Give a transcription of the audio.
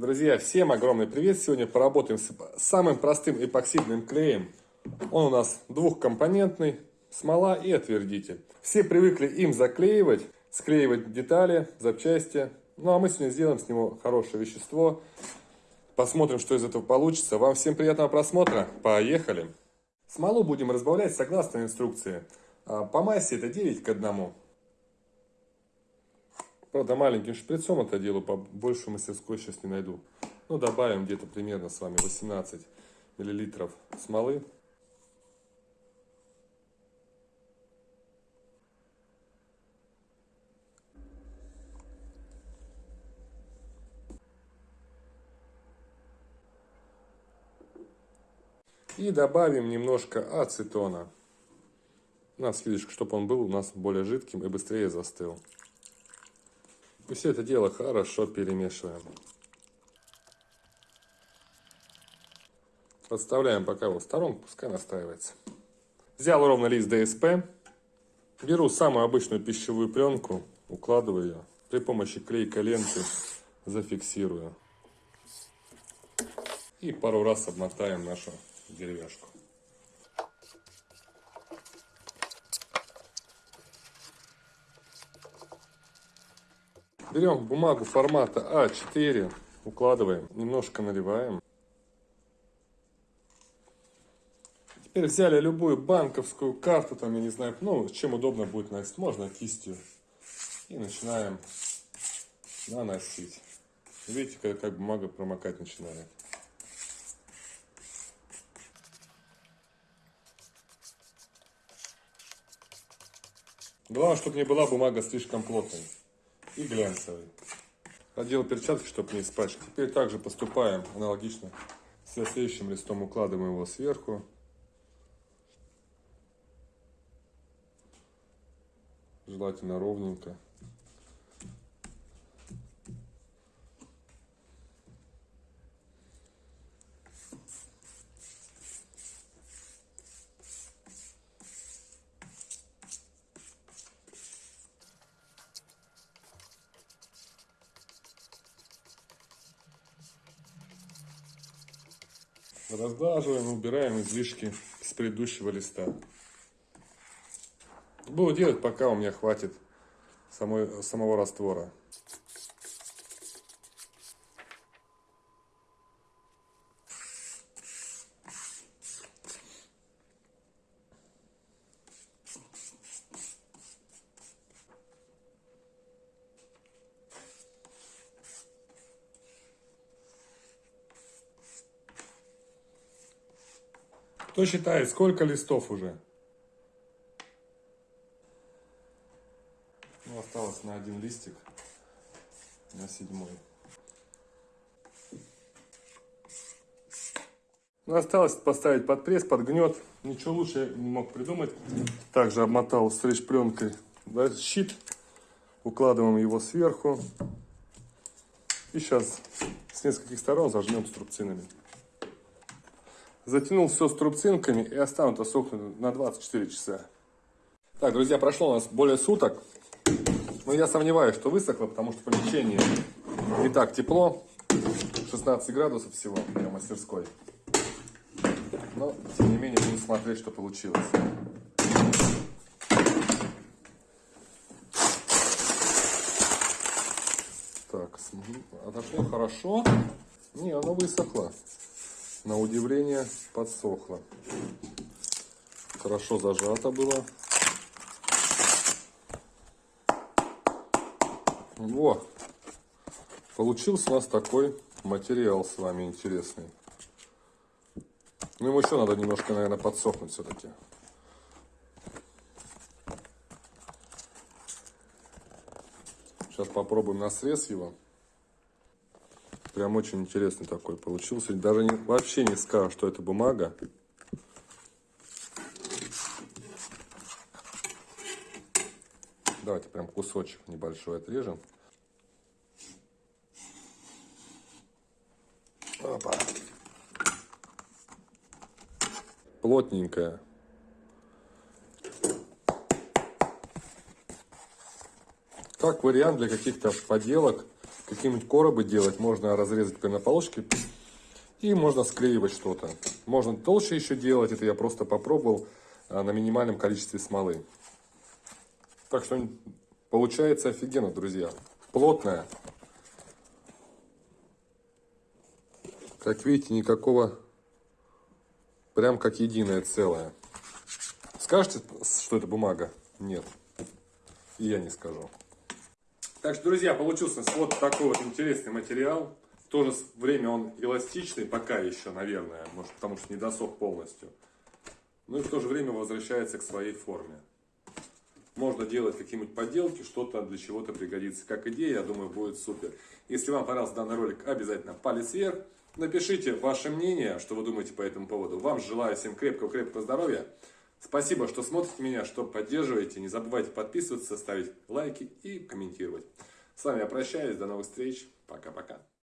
Друзья, всем огромный привет! Сегодня поработаем с самым простым эпоксидным клеем. Он у нас двухкомпонентный, смола и отвердитель. Все привыкли им заклеивать, склеивать детали, запчасти. Ну а мы сегодня сделаем с него хорошее вещество. Посмотрим, что из этого получится. Вам всем приятного просмотра. Поехали! Смолу будем разбавлять согласно инструкции. А, по массе это 9 к 1. Правда, маленьким шприцом это делаю, по большую мастерской сейчас не найду. Ну, добавим где-то примерно с вами 18 миллилитров смолы. И добавим немножко ацетона. На слишком, чтобы он был у нас более жидким и быстрее застыл. И все это дело хорошо перемешиваем. Подставляем пока его в сторонку, пускай настаивается. Взял ровно лист ДСП. Беру самую обычную пищевую пленку, укладываю ее. При помощи клейкой ленты зафиксирую. И пару раз обмотаем нашу деревяшку. Берем бумагу формата А4, укладываем, немножко наливаем. Теперь взяли любую банковскую карту, там, я не знаю, ну, чем удобно будет носить, можно кистью. И начинаем наносить. Видите, как, как бумага промокать начинает. Главное, чтобы не была бумага слишком плотной и глянцевый. Одел перчатки, чтобы не испачкать. Теперь также поступаем аналогично. С следующим листом укладываем его сверху. Желательно ровненько. Разглаживаем, убираем излишки с предыдущего листа. Буду делать, пока у меня хватит самой, самого раствора. Кто считает, сколько листов уже? Ну, осталось на один листик, на седьмой. Ну, осталось поставить под пресс, под гнет. Ничего лучше не мог придумать. Также обмотал стриж пленкой да, щит. Укладываем его сверху. И сейчас с нескольких сторон зажмем струбцинами. Затянул все струбцинками и оставил это сохнуть на 24 часа. Так, друзья, прошло у нас более суток. Но я сомневаюсь, что высохло, потому что в помещении не так тепло. 16 градусов всего для мастерской. Но, тем не менее, будем смотреть, что получилось. Так, отошло хорошо. Не, оно высохло на удивление подсохло. Хорошо зажато было. Во! Получился у нас такой материал с вами интересный. Ну, ему еще надо немножко, наверное, подсохнуть все-таки. Сейчас попробуем на срез его. Прям очень интересный такой получился. Даже не, вообще не скажу, что это бумага. Давайте прям кусочек небольшой отрежем. Опа. Плотненькая. Как вариант для каких-то поделок какие-нибудь коробы делать, можно разрезать на полоске и можно склеивать что-то. Можно толще еще делать, это я просто попробовал а, на минимальном количестве смолы. Так что получается офигенно, друзья. Плотная. Как видите, никакого, прям как единое целое. Скажете, что это бумага? Нет. И я не скажу. Так что, друзья, получился вот такой вот интересный материал. В то же время он эластичный, пока еще, наверное, может, потому что не досох полностью. Ну и в то же время возвращается к своей форме. Можно делать какие-нибудь поделки, что-то для чего-то пригодится. Как идея, я думаю, будет супер. Если вам понравился данный ролик, обязательно палец вверх. Напишите ваше мнение, что вы думаете по этому поводу. Вам желаю всем крепкого-крепкого здоровья. Спасибо, что смотрите меня, что поддерживаете. Не забывайте подписываться, ставить лайки и комментировать. С вами я прощаюсь. До новых встреч. Пока-пока.